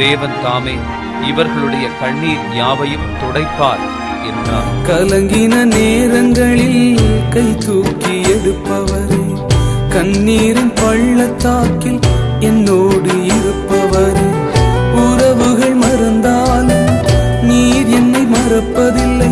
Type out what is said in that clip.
தேவன் தாமே இவர்களுடைய கண்ணீர் யாவையும் துடைப்பார் என்றார். கலங்கின நேரங்களில் கை தூக்கி எடுப்பவரே கண்ணீரின் பள்ளத்தாக்கில் என்னோடு இருப்பவரே. உறவுகள் மறந்தாலும் நீர் என்னை மறப்பதில்லை